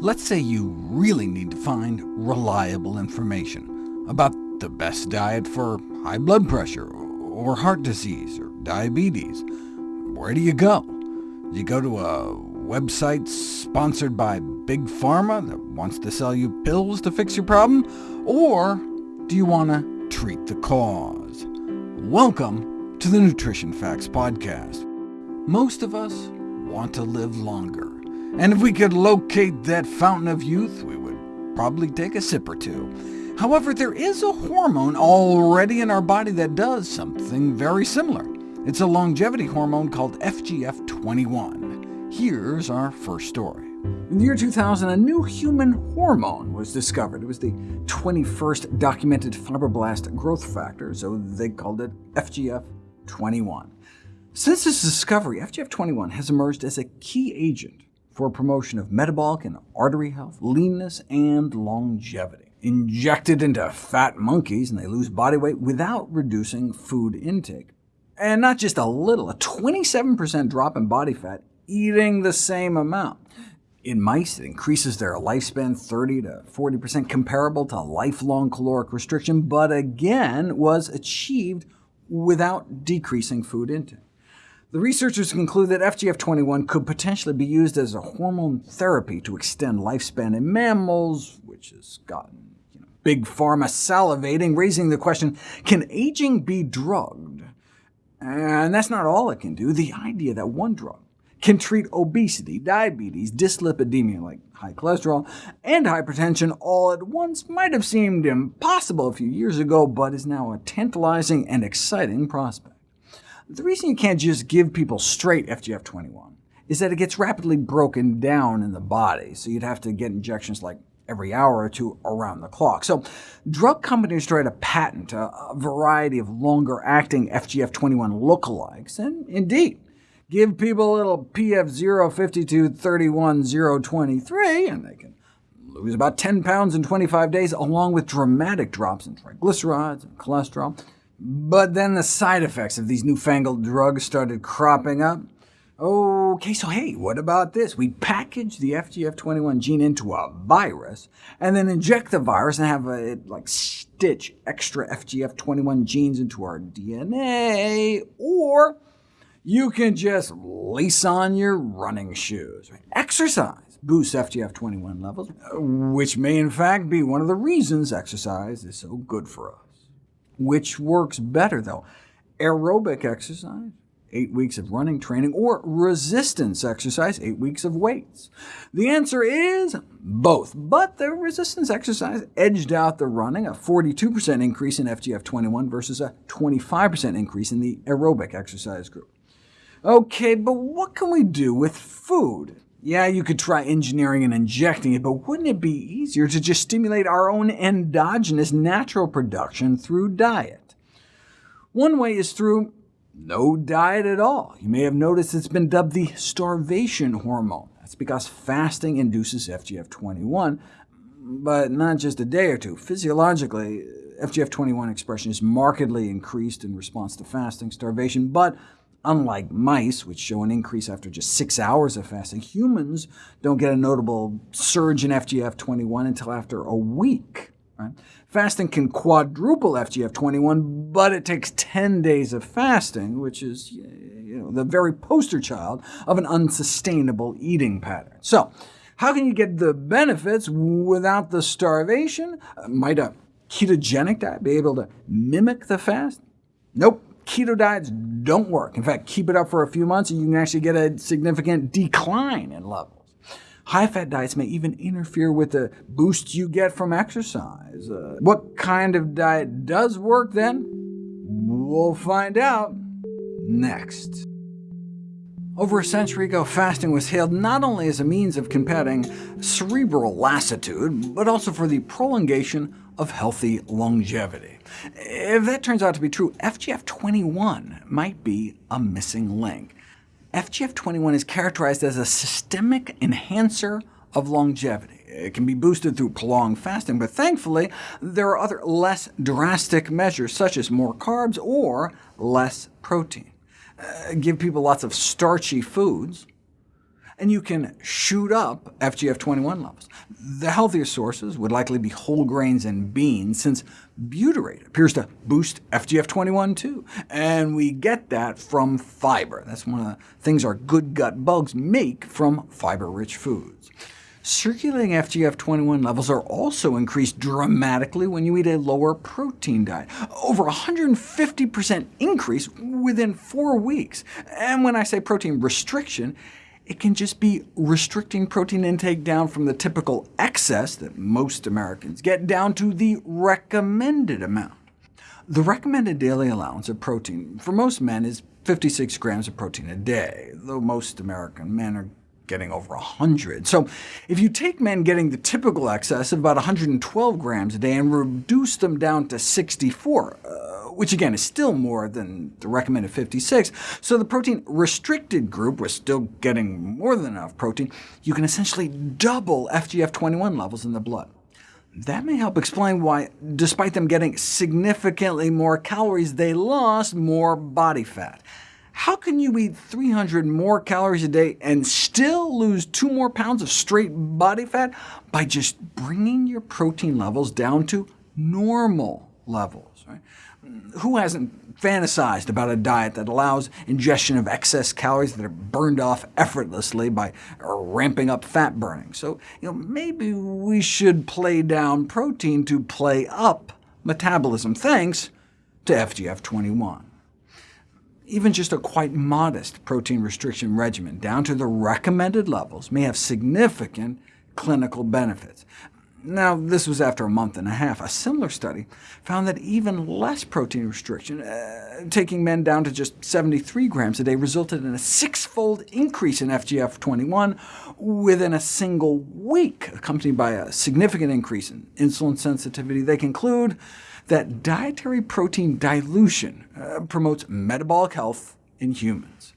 Let's say you really need to find reliable information about the best diet for high blood pressure, or heart disease, or diabetes. Where do you go? Do you go to a website sponsored by Big Pharma that wants to sell you pills to fix your problem? Or do you want to treat the cause? Welcome to the Nutrition Facts Podcast. Most of us want to live longer. And if we could locate that fountain of youth, we would probably take a sip or two. However, there is a hormone already in our body that does something very similar. It's a longevity hormone called FGF21. Here's our first story. In the year 2000, a new human hormone was discovered. It was the 21st documented fibroblast growth factor, so they called it FGF21. Since this discovery, FGF21 has emerged as a key agent for promotion of metabolic and artery health, leanness, and longevity. Injected into fat monkeys, and they lose body weight without reducing food intake. And not just a little, a 27% drop in body fat, eating the same amount. In mice, it increases their lifespan 30 to 40%, comparable to lifelong caloric restriction, but again was achieved without decreasing food intake. The researchers conclude that FGF21 could potentially be used as a hormone therapy to extend lifespan in mammals, which has gotten you know, big pharma salivating, raising the question, can aging be drugged? And that's not all it can do. The idea that one drug can treat obesity, diabetes, dyslipidemia like high cholesterol, and hypertension all at once might have seemed impossible a few years ago, but is now a tantalizing and exciting prospect. The reason you can't just give people straight FGF21 is that it gets rapidly broken down in the body, so you'd have to get injections like every hour or two around the clock. So drug companies try to patent a, variety of longer-acting FGF21 lookalikes, and indeed, give people a little PF052-31-023, and they can lose about 10 pounds in 25 days, along with dramatic drops in triglycerides and cholesterol. But then the side effects of these newfangled drugs started cropping up. OK, so hey, what about this? We package the FGF21 gene into a virus, and then inject the virus and have it like stitch extra FGF21 genes into our DNA, or you can just lace on your running shoes. Exercise boosts FGF21 levels, which may in fact be one of the reasons exercise is so good for us. Which works better, though? Aerobic exercise, 8 weeks of running training, or resistance exercise, 8 weeks of weights? The answer is both, but the resistance exercise edged out the running, a 42% increase in FGF21 versus a 25% increase in the aerobic exercise group. OK, but what can we do with food? Yeah, you could try engineering and injecting it, but wouldn't it be easier to just stimulate our own endogenous natural production through diet? One way is through no diet at all. You may have noticed it's been dubbed the starvation hormone. That's because fasting induces FGF21, but not just a day or two. Physiologically, FGF21 expression is markedly increased in response to fasting, starvation, but Unlike mice, which show an increase after just six hours of fasting, humans don't get a notable surge in FGF21 until after a week. Right? Fasting can quadruple FGF21, but it takes 10 days of fasting, which is you know, the very poster child of an unsustainable eating pattern. So, how can you get the benefits without the starvation? Uh, might a ketogenic diet be able to mimic the fast? Nope keto diets don't work. In fact, keep it up for a few months and you can actually get a significant decline in levels. High-fat diets may even interfere with the boost you get from exercise. Uh, what kind of diet does work, then? We'll find out next. Over a century ago, fasting was hailed not only as a means of combating cerebral lassitude, but also for the prolongation of healthy longevity. If that turns out to be true, FGF21 might be a missing link. FGF21 is characterized as a systemic enhancer of longevity. It can be boosted through prolonged fasting, but thankfully there are other less drastic measures, such as more carbs or less protein. Uh, give people lots of starchy foods, and you can shoot up FGF21 levels. The healthiest sources would likely be whole grains and beans, since butyrate appears to boost FGF21 too, and we get that from fiber. That's one of the things our good gut bugs make from fiber-rich foods. Circulating FGF21 levels are also increased dramatically when you eat a lower protein diet, over 150% increase within four weeks. And when I say protein restriction, it can just be restricting protein intake down from the typical excess that most Americans get down to the recommended amount. The recommended daily allowance of protein for most men is 56 grams of protein a day, though most American men are getting over 100. So if you take men getting the typical excess of about 112 grams a day and reduce them down to 64, uh, which again is still more than the recommended 56, so the protein-restricted group was still getting more than enough protein, you can essentially double FGF21 levels in the blood. That may help explain why, despite them getting significantly more calories, they lost more body fat. How can you eat 300 more calories a day and still lose 2 more pounds of straight body fat? By just bringing your protein levels down to normal levels. Right? Who hasn't fantasized about a diet that allows ingestion of excess calories that are burned off effortlessly by ramping up fat burning? So you know, maybe we should play down protein to play up metabolism, thanks to FGF21 even just a quite modest protein restriction regimen, down to the recommended levels, may have significant clinical benefits. Now, this was after a month and a half. A similar study found that even less protein restriction, uh, taking men down to just 73 grams a day, resulted in a six-fold increase in FGF21 within a single week, accompanied by a significant increase in insulin sensitivity. They conclude that dietary protein dilution uh, promotes metabolic health in humans.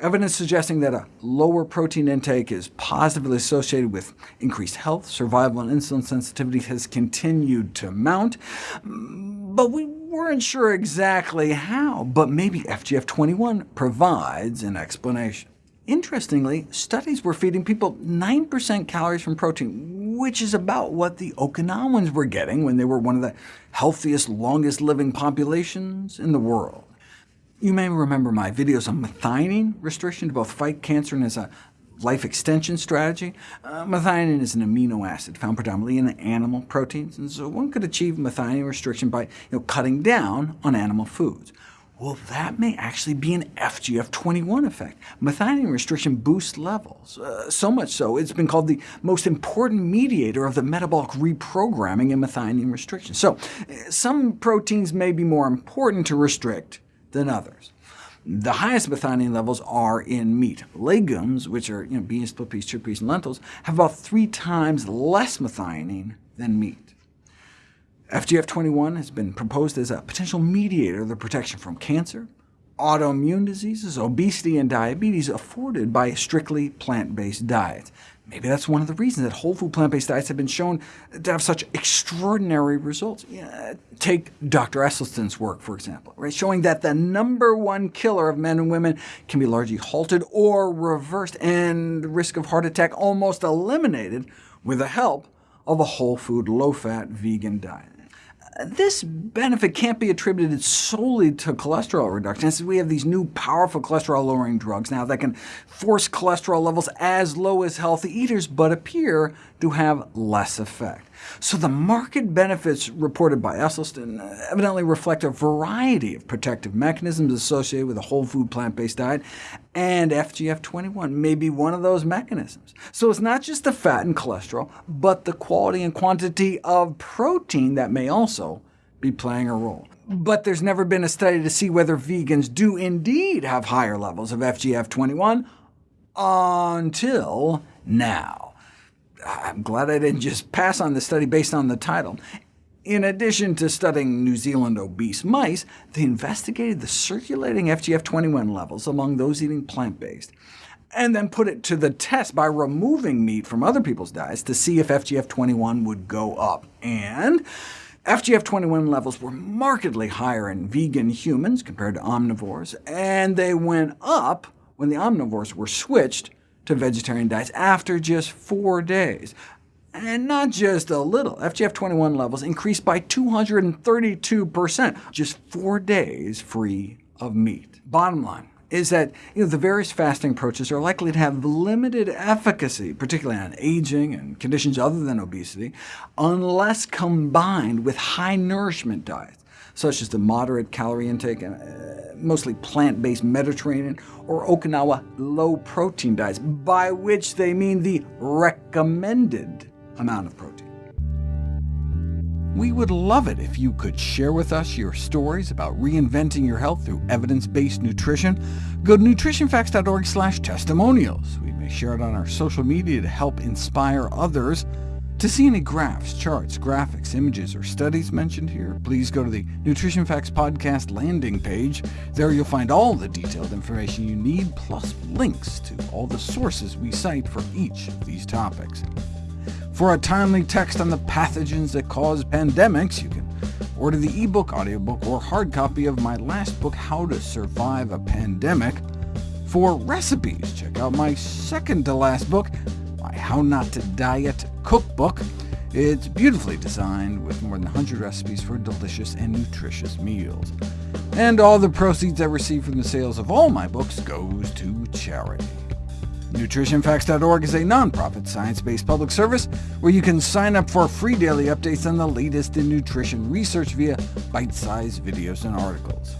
Evidence suggesting that a lower protein intake is positively associated with increased health, survival, and insulin sensitivity has continued to mount, but we weren't sure exactly how, but maybe FGF21 provides an explanation. Interestingly, studies were feeding people 9% calories from protein, which is about what the Okinawans were getting when they were one of the healthiest, longest-living populations in the world. You may remember my videos on methionine restriction to both fight cancer and as a life extension strategy. Uh, methionine is an amino acid found predominantly in animal proteins, and so one could achieve methionine restriction by you know, cutting down on animal foods. Well, that may actually be an FGF21 effect. Methionine restriction boosts levels, uh, so much so it's been called the most important mediator of the metabolic reprogramming in methionine restriction. So uh, some proteins may be more important to restrict than others. The highest methionine levels are in meat. Legumes, which are you know, beans, split peas, chickpeas, and lentils, have about three times less methionine than meat. FGF21 has been proposed as a potential mediator of the protection from cancer, autoimmune diseases, obesity, and diabetes afforded by strictly plant-based diets. Maybe that's one of the reasons that whole food plant-based diets have been shown to have such extraordinary results. Take Dr. Esselstyn's work, for example, right, showing that the number one killer of men and women can be largely halted or reversed, and risk of heart attack almost eliminated with the help of a whole food, low-fat vegan diet. This benefit can't be attributed solely to cholesterol reduction, since we have these new powerful cholesterol-lowering drugs now that can force cholesterol levels as low as healthy eaters, but appear to have less effect. So the market benefits reported by Esselstyn uh, evidently reflect a variety of protective mechanisms associated with a whole food plant-based diet, and FGF21 may be one of those mechanisms. So it's not just the fat and cholesterol, but the quality and quantity of protein that may also be playing a role. But there's never been a study to see whether vegans do indeed have higher levels of FGF21 until now. I'm glad I didn't just pass on the study based on the title. In addition to studying New Zealand obese mice, they investigated the circulating FGF21 levels among those eating plant-based, and then put it to the test by removing meat from other people's diets to see if FGF21 would go up. And FGF21 levels were markedly higher in vegan humans compared to omnivores, and they went up when the omnivores were switched to vegetarian diets after just four days. And not just a little. FGF21 levels increased by 232%, just four days free of meat. Bottom line is that you know, the various fasting approaches are likely to have limited efficacy, particularly on aging and conditions other than obesity, unless combined with high-nourishment diets, such as the moderate calorie intake, and uh, mostly plant-based Mediterranean or Okinawa low-protein diets, by which they mean the recommended amount of protein. We would love it if you could share with us your stories about reinventing your health through evidence-based nutrition. Go to nutritionfacts.org slash testimonials. We may share it on our social media to help inspire others. To see any graphs, charts, graphics, images, or studies mentioned here, please go to the Nutrition Facts Podcast landing page. There you'll find all the detailed information you need, plus links to all the sources we cite for each of these topics. For a timely text on the pathogens that cause pandemics, you can order the ebook, audiobook, or hard copy of my last book, How to Survive a Pandemic. For recipes, check out my second-to-last book, my How Not to Diet cookbook. It's beautifully designed with more than 100 recipes for delicious and nutritious meals. And all the proceeds I receive from the sales of all my books goes to charity. NutritionFacts.org is a nonprofit, science-based public service where you can sign up for free daily updates on the latest in nutrition research via bite-sized videos and articles.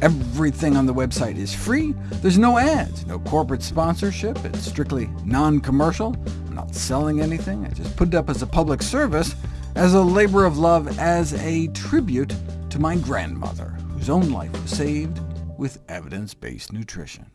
Everything on the website is free. There's no ads, no corporate sponsorship. It's strictly non-commercial. I'm not selling anything. I just put it up as a public service, as a labor of love, as a tribute to my grandmother, whose own life was saved with evidence-based nutrition.